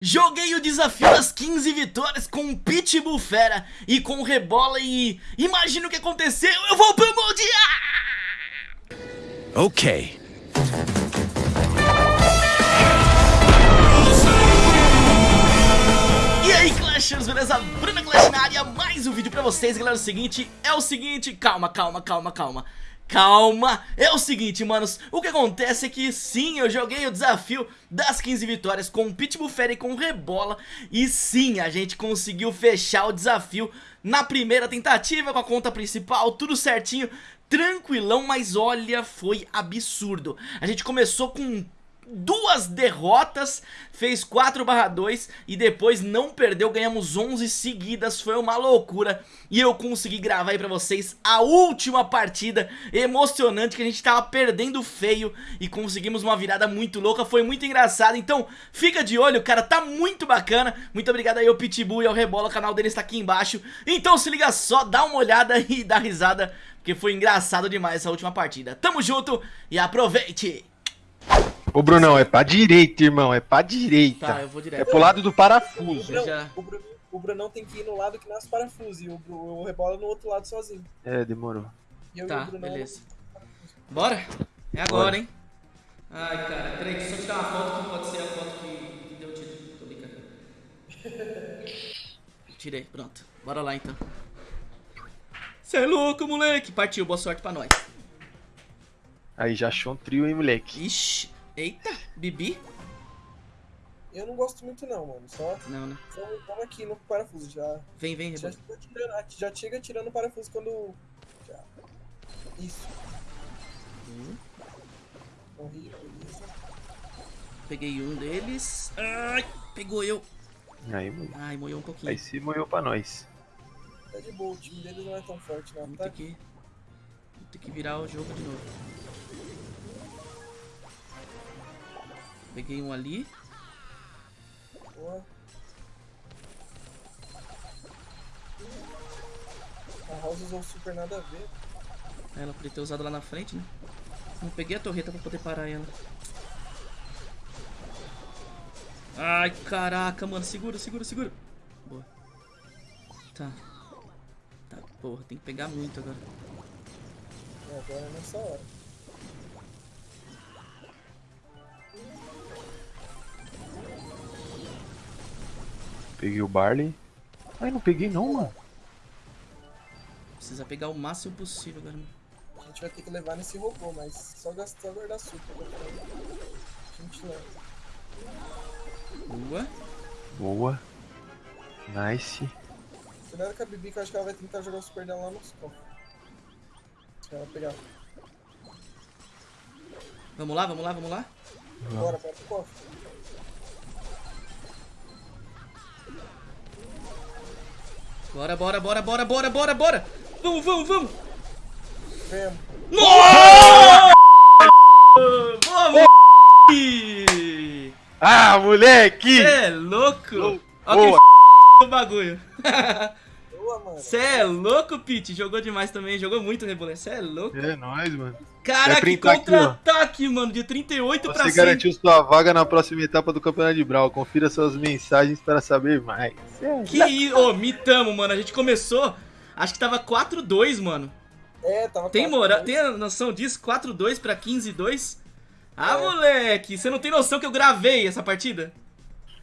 Joguei o desafio das 15 vitórias com o Pitbull Fera e com o Rebola e... Imagina o que aconteceu, eu vou pro Mundial! Ok. E aí Clashers, beleza? Bruna Clash na área, mais um vídeo pra vocês, galera, o seguinte, é o seguinte, calma, calma, calma, calma Calma, é o seguinte, manos, o que acontece é que sim, eu joguei o desafio das 15 vitórias com o Pitbull Fairy e com o Rebola. E sim, a gente conseguiu fechar o desafio na primeira tentativa com a conta principal, tudo certinho. Tranquilão, mas olha, foi absurdo. A gente começou com duas derrotas, fez 4 barra 2 e depois não perdeu, ganhamos 11 seguidas, foi uma loucura. E eu consegui gravar aí pra vocês a última partida emocionante que a gente tava perdendo feio e conseguimos uma virada muito louca, foi muito engraçado, então fica de olho, cara, tá muito bacana, muito obrigado aí ao Pitbull e ao Rebola, o canal dele está aqui embaixo, então se liga só, dá uma olhada e dá risada, porque foi engraçado demais essa última partida, tamo junto e aproveite! Ô Brunão, é pra direita, irmão, é pra direita. Tá, eu vou direto. É pro lado do parafuso. Eu já- O, Bruno, o Brunão tem que ir no lado que nasce parafuso e o, o Rebola no outro lado sozinho. É, demorou. E e Tá, o Brunão beleza. Bora? É agora, hein? Ai, cara, peraí, deixa eu só tirar uma foto que pode ser a foto que, que deu tiro. Tô brincando. Tirei, pronto. Bora lá então. Cê é louco, moleque! Partiu, boa sorte pra nós. Aí já achou um trio, hein, moleque? Ixi, eita, Bibi? Eu não gosto muito não, mano. Só Não, né? só vamos aqui no parafuso. Já, Vem, vem, já, tirando, já chega tirando o parafuso quando. Já. Isso. Hum, Morri, beleza. Peguei um deles. Ai, pegou eu. Aí, moleque. Ai, moeu um pouquinho. Aí se moeu pra nós. Tá de boa, o time deles não é tão forte não, Vamos tá? ter que, vamos ter que virar o jogo de novo. Peguei um ali. Boa. A House usou super nada a ver. Ela podia ter usado lá na frente, né? Não peguei a torreta pra poder parar ela. Ai, caraca, mano. Segura, segura, segura. Boa. Tá. Tá, porra. Tem que pegar muito agora. É, agora é nessa hora. Peguei o Barley. Ai, não peguei não, mano. Precisa pegar o máximo possível mano. A gente vai ter que levar nesse robô, mas só gastar guardar super. né? A gente leva. Boa. Boa. Nice. Cuidado com a Bibi que eu acho que ela vai tentar jogar o super dela lá nos cofres. Se ela pegar. Vamos lá, vamos lá, vamos lá. Bora, bora pro cofre. Bora, bora, bora, bora, bora, bora, bora. Vamos, vamos, vamos. Vemos. Nossa! Boa, moleque! Ah, moleque! Cê é louco? Olha Boa. que o bagulho. Boa, mano. Cê é louco, Pete? Jogou demais também, jogou muito Rebolé. Cê é louco. É nóis, mano. Cara, Vai que contra-ataque, mano, de 38 pra Você 100. garantiu sua vaga na próxima etapa do Campeonato de Brawl. Confira suas mensagens para saber mais. Que isso? Ô, mitamo, mano. A gente começou, acho que tava 4-2, mano. É, tava Tem dois. tem a noção disso? 4-2 pra 15-2? Ah, É. moleque, você não tem noção que eu gravei essa partida?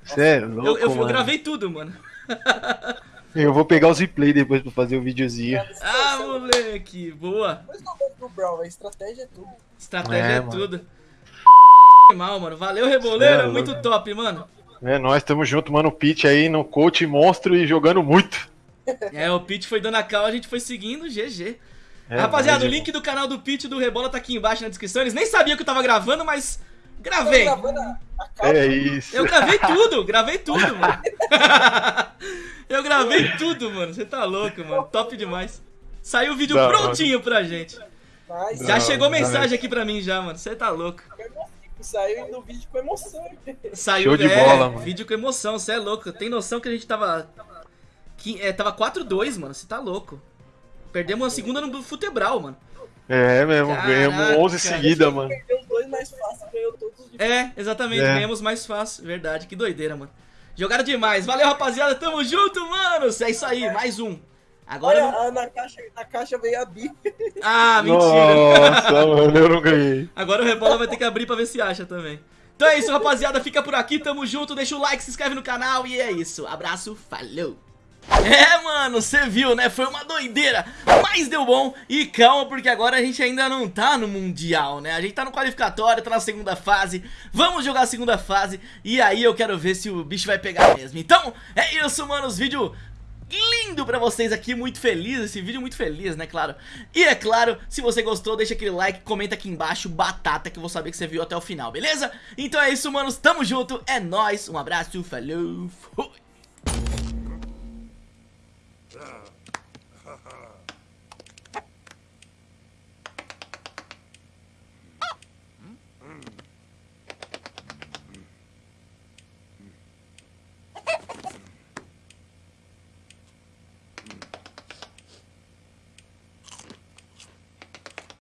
Sério, louco, Eu, eu, eu gravei tudo, mano. Eu vou pegar os replay depois pra fazer o videozinho. Cara, esse Ah, moleque, boa. Mas não vai pro Brawl, a estratégia é tudo. Estratégia é, É, tudo. Mal, mano. Valeu, Reboleiro. É, muito top, mano. É, nós estamos junto, mano. O Pete aí no coach monstro e jogando muito. É, o Pete foi dando a cal, a gente foi seguindo, GG. É, Rapaziada, o mas- link do canal do Pete e do Rebola tá aqui embaixo na descrição. Eles nem sabiam que eu tava gravando, mas gravei. gravando a, a. É isso. Eu gravei tudo, gravei tudo, mano. eu gravei tudo, mano. Você tá louco, mano. Top demais. Saiu o vídeo Da prontinho pra gente. Mas Já Não, chegou não, mensagem aqui pra mim já, mano. Você tá louco. saiu no vídeo com emoção. Saiu, Show de é, bola, mano. vídeo com emoção, você é louco. Tem noção que a gente tava. Que, é, tava 4-2, mano. Você tá louco. Perdemos uma segunda no futebral, mano. É mesmo, Caraca, ganhamos 11 cara. seguida, mano. Perdeu dois mais fácil, ganhou todos É, exatamente, É. ganhamos mais fácil. Verdade, que doideira, mano. Jogaram demais. Valeu, rapaziada. Tamo junto, manos. É isso aí, mais um. Agora. Olha, não- na, caixa, na caixa veio a Bi. Ah, mentira. Nossa, mano, eu não ganhei. Agora o Rebola vai ter que abrir pra ver se acha também. Então é isso, rapaziada. Fica por aqui, tamo junto. Deixa o like, se inscreve no canal e é isso. Abraço, falou. É, mano, você viu, né? Foi uma doideira, mas deu bom. E calma, porque agora a gente ainda não tá no Mundial, né? A gente tá no qualificatório, tá na segunda fase. Vamos jogar a segunda fase. E aí eu quero ver se o bicho vai pegar mesmo. Então, é isso, mano. Os vídeos lindo pra vocês aqui, muito feliz, esse vídeo muito feliz, né, claro E é claro, se você gostou, deixa aquele like, comenta aqui embaixo, batata, que eu vou saber que você viu até o final, beleza? Então é isso, manos, tamo junto, é nóis, um abraço, falou, fui Ah.